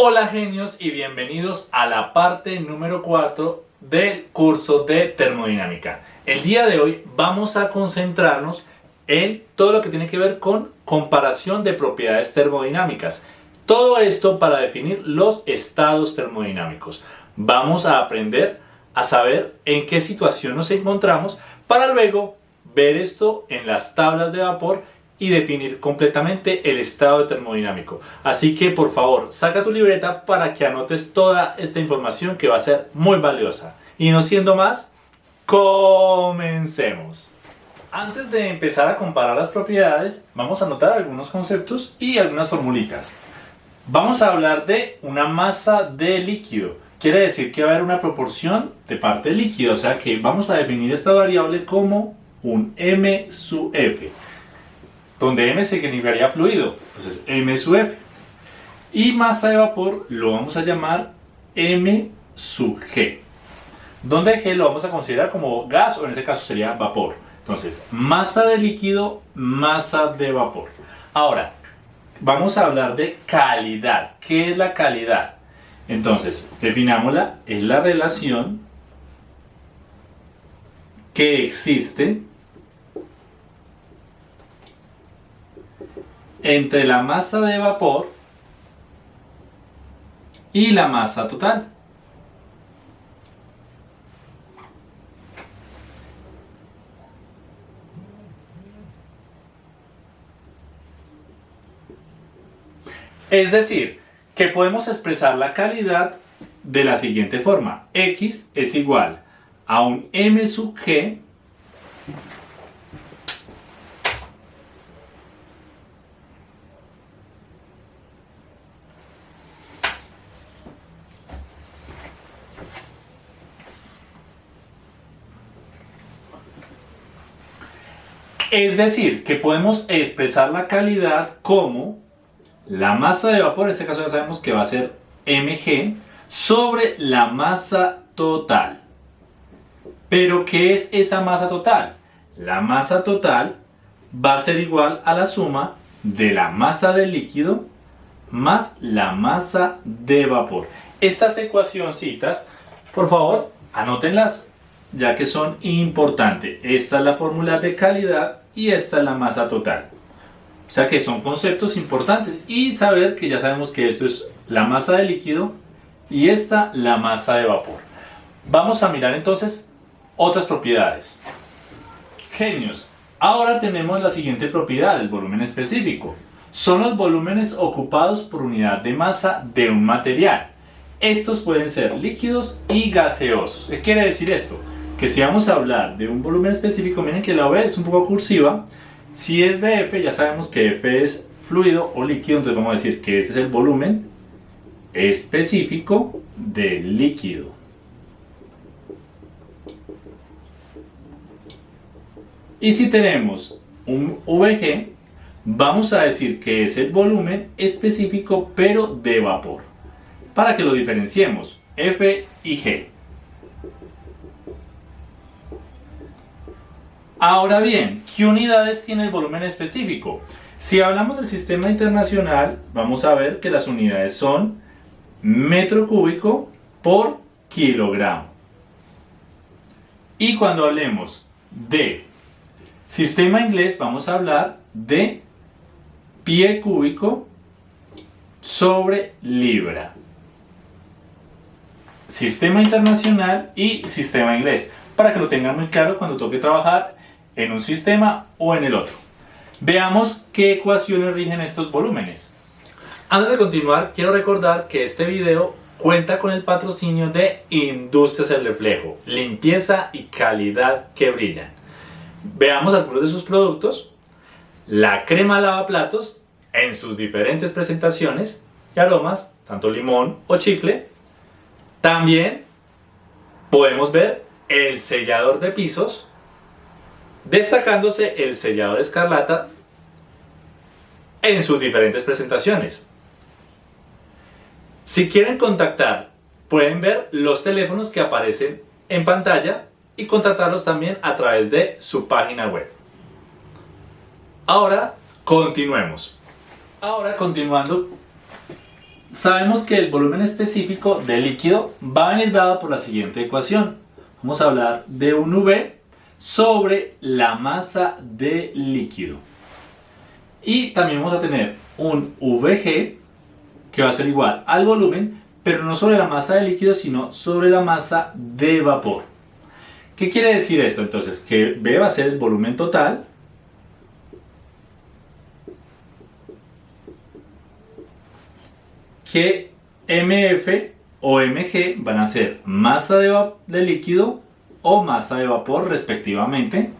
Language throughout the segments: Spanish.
Hola genios y bienvenidos a la parte número 4 del curso de termodinámica. El día de hoy vamos a concentrarnos en todo lo que tiene que ver con comparación de propiedades termodinámicas. Todo esto para definir los estados termodinámicos. Vamos a aprender a saber en qué situación nos encontramos para luego ver esto en las tablas de vapor y definir completamente el estado termodinámico. Así que por favor, saca tu libreta para que anotes toda esta información que va a ser muy valiosa. Y no siendo más, comencemos. Antes de empezar a comparar las propiedades, vamos a anotar algunos conceptos y algunas formulitas. Vamos a hablar de una masa de líquido. Quiere decir que va a haber una proporción de parte líquido, o sea que vamos a definir esta variable como un m sub f donde m significaría fluido, entonces m sub f. Y masa de vapor lo vamos a llamar m sub g, donde g lo vamos a considerar como gas o en este caso sería vapor. Entonces, masa de líquido, masa de vapor. Ahora, vamos a hablar de calidad. ¿Qué es la calidad? Entonces, definámosla, es la relación que existe entre la masa de vapor y la masa total. Es decir, que podemos expresar la calidad de la siguiente forma. X es igual a un m sub g Es decir, que podemos expresar la calidad como la masa de vapor, en este caso ya sabemos que va a ser mg, sobre la masa total. Pero ¿qué es esa masa total? La masa total va a ser igual a la suma de la masa del líquido más la masa de vapor. Estas ecuacioncitas, por favor, anótenlas ya que son importantes. Esta es la fórmula de calidad y esta es la masa total. O sea que son conceptos importantes y saber que ya sabemos que esto es la masa de líquido y esta la masa de vapor. Vamos a mirar entonces otras propiedades. Genios. Ahora tenemos la siguiente propiedad, el volumen específico. Son los volúmenes ocupados por unidad de masa de un material. Estos pueden ser líquidos y gaseosos. ¿Qué quiere decir esto? Que si vamos a hablar de un volumen específico, miren que la V es un poco cursiva. Si es de F, ya sabemos que F es fluido o líquido, entonces vamos a decir que este es el volumen específico del líquido. Y si tenemos un VG, vamos a decir que es el volumen específico pero de vapor. Para que lo diferenciemos, F y G. Ahora bien, ¿qué unidades tiene el volumen específico? Si hablamos del sistema internacional, vamos a ver que las unidades son metro cúbico por kilogramo. Y cuando hablemos de sistema inglés, vamos a hablar de pie cúbico sobre libra. Sistema internacional y sistema inglés. Para que lo tengan muy claro cuando toque trabajar en un sistema o en el otro. Veamos qué ecuaciones rigen estos volúmenes. Antes de continuar, quiero recordar que este video cuenta con el patrocinio de Industrias El Reflejo, limpieza y calidad que brillan. Veamos algunos de sus productos. La crema lavaplatos en sus diferentes presentaciones y aromas, tanto limón o chicle. También podemos ver el sellador de pisos destacándose el sellador escarlata en sus diferentes presentaciones. Si quieren contactar, pueden ver los teléfonos que aparecen en pantalla y contactarlos también a través de su página web. Ahora, continuemos. Ahora, continuando, sabemos que el volumen específico del líquido va a venir dado por la siguiente ecuación. Vamos a hablar de un V sobre la masa de líquido. Y también vamos a tener un VG que va a ser igual al volumen, pero no sobre la masa de líquido, sino sobre la masa de vapor. ¿Qué quiere decir esto? Entonces, que V va a ser el volumen total que MF o MG van a ser masa de, líquido o masa de vapor respectivamente.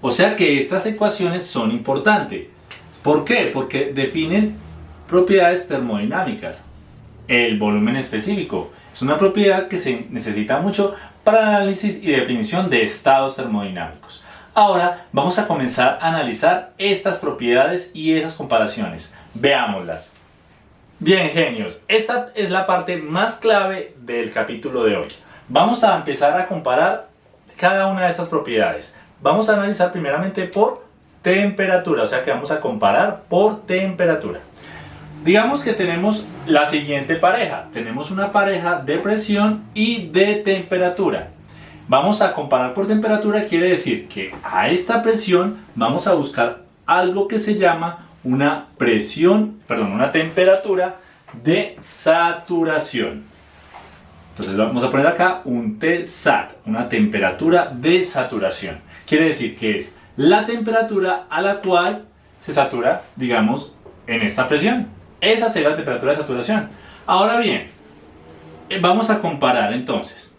O sea que estas ecuaciones son importantes. ¿Por qué? Porque definen propiedades termodinámicas. El volumen específico es una propiedad que se necesita mucho para análisis y definición de estados termodinámicos. Ahora vamos a comenzar a analizar estas propiedades y esas comparaciones. Veámoslas. Bien, genios, esta es la parte más clave del capítulo de hoy. Vamos a empezar a comparar cada una de estas propiedades. Vamos a analizar primeramente por temperatura, o sea que vamos a comparar por temperatura. Digamos que tenemos la siguiente pareja. Tenemos una pareja de presión y de temperatura. Vamos a comparar por temperatura, quiere decir que a esta presión vamos a buscar algo que se llama una presión, perdón, una temperatura de saturación. Entonces vamos a poner acá un TSAT, una temperatura de saturación. Quiere decir que es la temperatura a la cual se satura, digamos, en esta presión. Esa será la temperatura de saturación. Ahora bien, eh, vamos a comparar entonces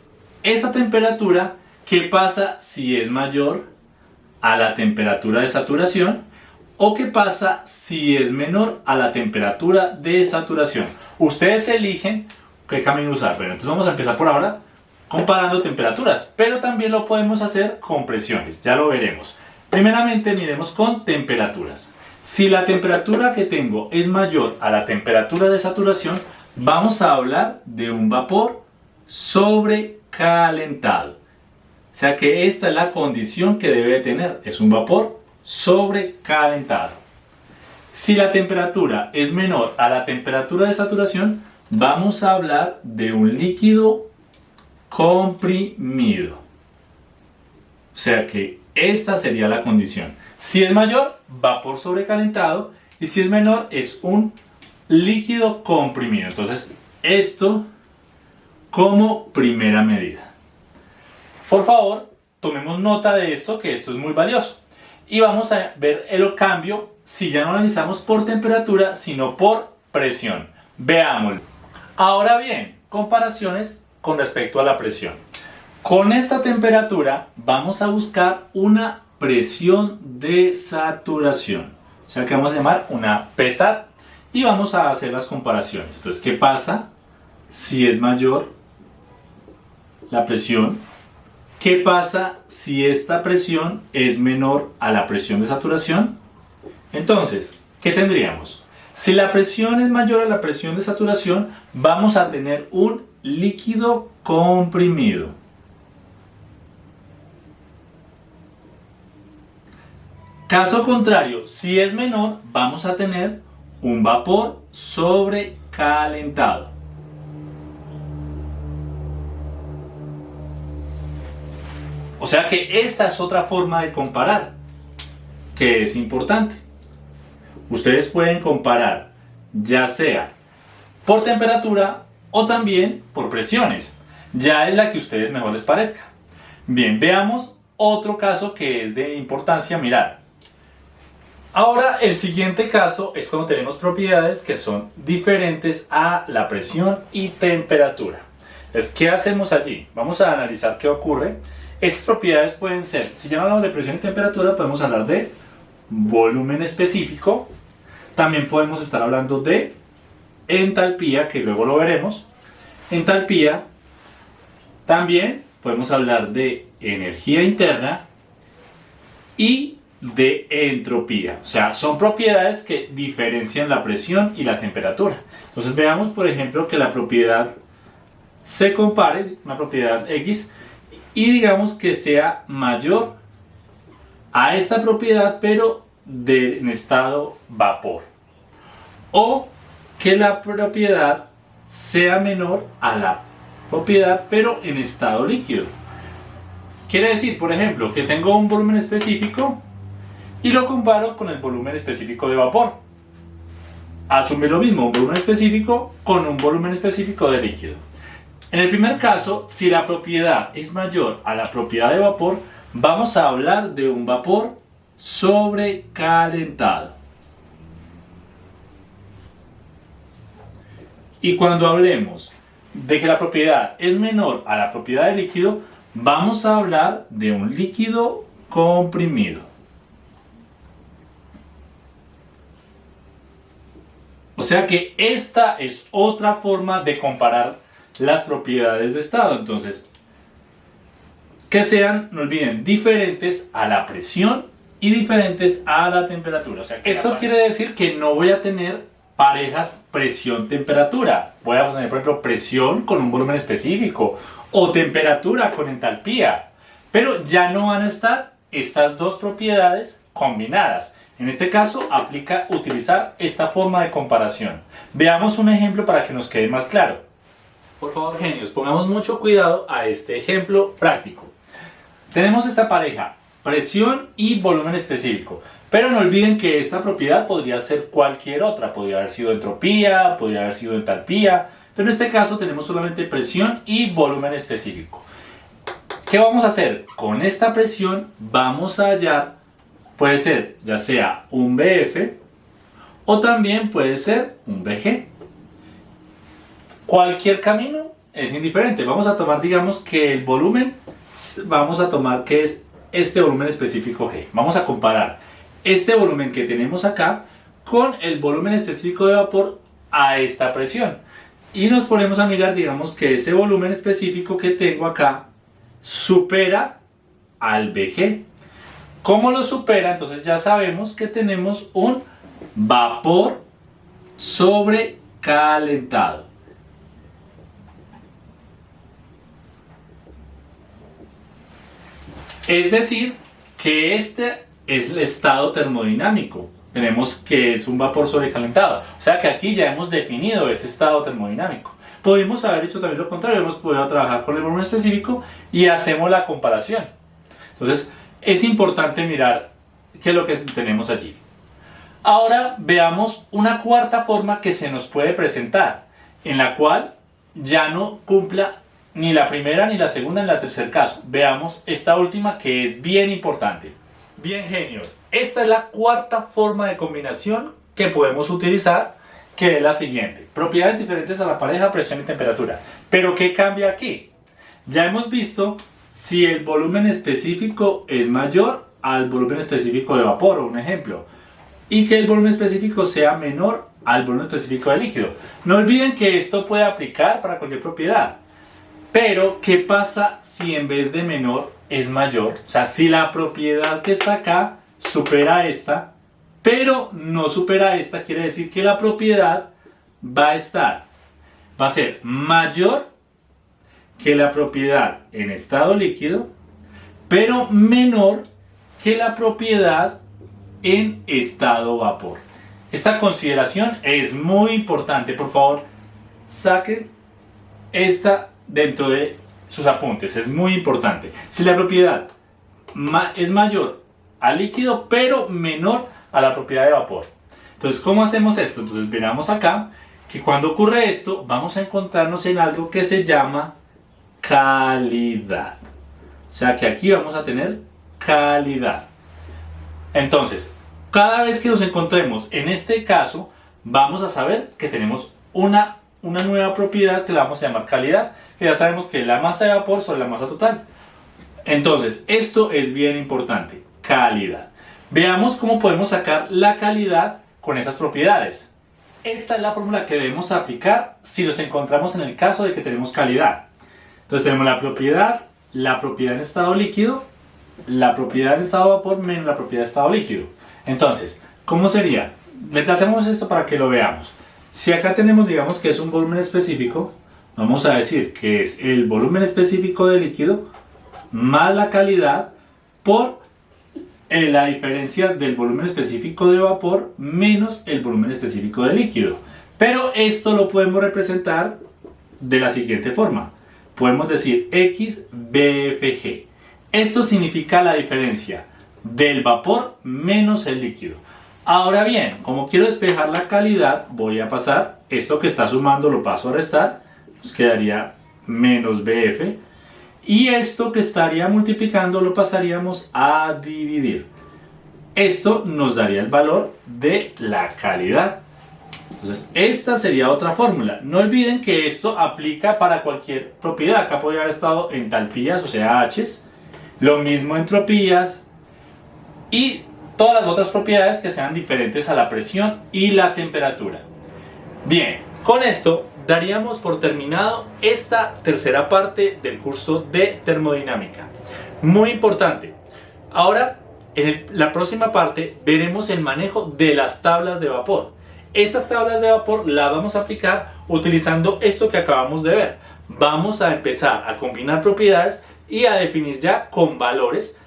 esta temperatura, ¿qué pasa si es mayor a la temperatura de saturación? ¿O qué pasa si es menor a la temperatura de saturación? Ustedes eligen qué camino usar. Pero entonces vamos a empezar por ahora comparando temperaturas, pero también lo podemos hacer con presiones, ya lo veremos. Primeramente miremos con temperaturas. Si la temperatura que tengo es mayor a la temperatura de saturación, vamos a hablar de un vapor sobre calentado. O sea que esta es la condición que debe tener. Es un vapor sobrecalentado. Si la temperatura es menor a la temperatura de saturación, vamos a hablar de un líquido comprimido. O sea que esta sería la condición. Si es mayor, vapor sobrecalentado. Y si es menor, es un líquido comprimido. Entonces, esto como primera medida. Por favor, tomemos nota de esto, que esto es muy valioso. Y vamos a ver el cambio si ya no analizamos por temperatura, sino por presión. Veámoslo. Ahora bien, comparaciones con respecto a la presión. Con esta temperatura vamos a buscar una presión de saturación. O sea que vamos a llamar una PSAT y vamos a hacer las comparaciones. Entonces, ¿qué pasa si es mayor la presión. ¿Qué pasa si esta presión es menor a la presión de saturación? Entonces, ¿qué tendríamos? Si la presión es mayor a la presión de saturación, vamos a tener un líquido comprimido. Caso contrario, si es menor, vamos a tener un vapor sobrecalentado. O sea que esta es otra forma de comparar, que es importante. Ustedes pueden comparar ya sea por temperatura o también por presiones. Ya es la que a ustedes mejor les parezca. Bien, veamos otro caso que es de importancia mirar. Ahora el siguiente caso es cuando tenemos propiedades que son diferentes a la presión y temperatura. Es, ¿Qué hacemos allí? Vamos a analizar qué ocurre estas propiedades pueden ser, si ya hablamos de presión y temperatura, podemos hablar de volumen específico. También podemos estar hablando de entalpía, que luego lo veremos. Entalpía. También podemos hablar de energía interna y de entropía. O sea, son propiedades que diferencian la presión y la temperatura. Entonces veamos, por ejemplo, que la propiedad se compare, una propiedad X, y digamos que sea mayor a esta propiedad pero de, en estado vapor. O que la propiedad sea menor a la propiedad pero en estado líquido. Quiere decir, por ejemplo, que tengo un volumen específico y lo comparo con el volumen específico de vapor. Asume lo mismo, un volumen específico con un volumen específico de líquido. En el primer caso, si la propiedad es mayor a la propiedad de vapor, vamos a hablar de un vapor sobrecalentado. Y cuando hablemos de que la propiedad es menor a la propiedad del líquido, vamos a hablar de un líquido comprimido. O sea que esta es otra forma de comparar las propiedades de estado. Entonces, que sean, no olviden, diferentes a la presión y diferentes a la temperatura. O sea, esto quiere decir que no voy a tener parejas presión-temperatura. Voy a tener, por ejemplo, presión con un volumen específico o temperatura con entalpía. Pero ya no van a estar estas dos propiedades combinadas. En este caso aplica utilizar esta forma de comparación. Veamos un ejemplo para que nos quede más claro. Por favor, genios, pongamos mucho cuidado a este ejemplo práctico. Tenemos esta pareja, presión y volumen específico. Pero no olviden que esta propiedad podría ser cualquier otra. Podría haber sido entropía, podría haber sido entalpía. Pero en este caso tenemos solamente presión y volumen específico. ¿Qué vamos a hacer? Con esta presión vamos a hallar Puede ser ya sea un BF o también puede ser un BG. Cualquier camino es indiferente. Vamos a tomar, digamos, que el volumen, vamos a tomar que es este volumen específico G. Vamos a comparar este volumen que tenemos acá con el volumen específico de vapor a esta presión. Y nos ponemos a mirar, digamos, que ese volumen específico que tengo acá supera al BG. ¿Cómo lo supera? Entonces ya sabemos que tenemos un vapor sobrecalentado. Es decir, que este es el estado termodinámico. Tenemos que es un vapor sobrecalentado. O sea que aquí ya hemos definido ese estado termodinámico. Podemos haber hecho también lo contrario, hemos podido trabajar con el volumen específico y hacemos la comparación. Entonces, es importante mirar qué es lo que tenemos allí. Ahora veamos una cuarta forma que se nos puede presentar, en la cual ya no cumpla ni la primera, ni la segunda, ni la tercer caso. Veamos esta última que es bien importante. Bien genios, esta es la cuarta forma de combinación que podemos utilizar, que es la siguiente. Propiedades diferentes a la pareja, presión y temperatura. Pero ¿qué cambia aquí? Ya hemos visto si el volumen específico es mayor al volumen específico de vapor, un ejemplo, y que el volumen específico sea menor al volumen específico de líquido. No olviden que esto puede aplicar para cualquier propiedad. Pero, ¿qué pasa si en vez de menor es mayor? O sea, si la propiedad que está acá supera esta, pero no supera esta, quiere decir que la propiedad va a estar, va a ser mayor que la propiedad en estado líquido, pero menor que la propiedad en estado vapor. Esta consideración es muy importante, por favor, saquen esta dentro de sus apuntes, es muy importante. Si la propiedad es mayor al líquido, pero menor a la propiedad de vapor. Entonces, ¿cómo hacemos esto? Entonces, miramos acá que cuando ocurre esto, vamos a encontrarnos en algo que se llama calidad. O sea que aquí vamos a tener calidad. Entonces, cada vez que nos encontremos en este caso, vamos a saber que tenemos una, una nueva propiedad que la vamos a llamar calidad, que ya sabemos que es la masa de vapor sobre la masa total. Entonces, esto es bien importante, calidad. Veamos cómo podemos sacar la calidad con esas propiedades. Esta es la fórmula que debemos aplicar si nos encontramos en el caso de que tenemos calidad. Entonces tenemos la propiedad, la propiedad en estado líquido, la propiedad en estado vapor menos la propiedad en estado líquido. Entonces, ¿cómo sería? Reemplacemos esto para que lo veamos. Si acá tenemos, digamos que es un volumen específico, vamos a decir que es el volumen específico de líquido más la calidad por eh, la diferencia del volumen específico de vapor menos el volumen específico de líquido. Pero esto lo podemos representar de la siguiente forma. Podemos decir X BFG. Esto significa la diferencia del vapor menos el líquido. Ahora bien, como quiero despejar la calidad, voy a pasar esto que está sumando, lo paso a restar, nos quedaría menos BF. Y esto que estaría multiplicando lo pasaríamos a dividir. Esto nos daría el valor de la calidad. Entonces, esta sería otra fórmula. No olviden que esto aplica para cualquier propiedad. Acá podría haber estado entalpías, o sea, H's. Lo mismo entropías. Y todas las otras propiedades que sean diferentes a la presión y la temperatura. Bien, con esto daríamos por terminado esta tercera parte del curso de termodinámica. Muy importante. Ahora, en la próxima parte veremos el manejo de las tablas de vapor. Estas tablas de vapor las vamos a aplicar utilizando esto que acabamos de ver. Vamos a empezar a combinar propiedades y a definir ya con valores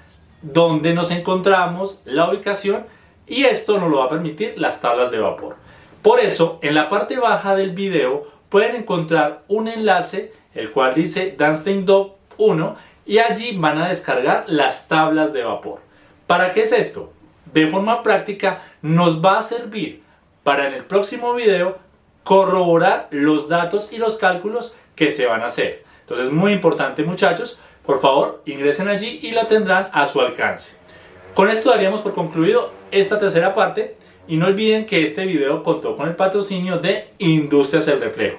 donde nos encontramos, la ubicación y esto nos lo va a permitir las tablas de vapor. Por eso, en la parte baja del video pueden encontrar un enlace el cual dice Danstein Dog 1 y allí van a descargar las tablas de vapor. ¿Para qué es esto? De forma práctica nos va a servir para en el próximo video corroborar los datos y los cálculos que se van a hacer. Entonces muy importante muchachos, por favor ingresen allí y la tendrán a su alcance. Con esto daríamos por concluido esta tercera parte y no olviden que este video contó con el patrocinio de Industrias El Reflejo.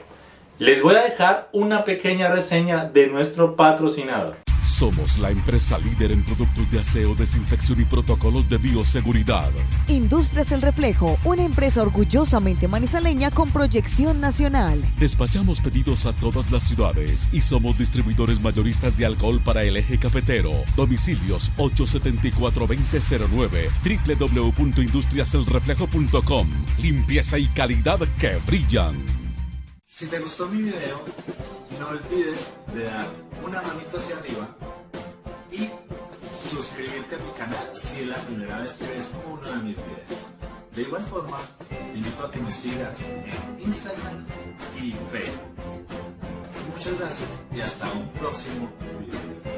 Les voy a dejar una pequeña reseña de nuestro patrocinador. Somos la empresa líder en productos de aseo, desinfección y protocolos de bioseguridad. Industrias El Reflejo, una empresa orgullosamente manizaleña con proyección nacional. Despachamos pedidos a todas las ciudades y somos distribuidores mayoristas de alcohol para el eje cafetero. Domicilios 874-2009, www.industriaselreflejo.com. Limpieza y calidad que brillan. Si te gustó mi video, no olvides de dar una manito hacia arriba y suscribirte a mi canal si es la primera vez que ves uno de mis videos. De igual forma, te invito a que me sigas en Instagram y Facebook. Muchas gracias y hasta un próximo video.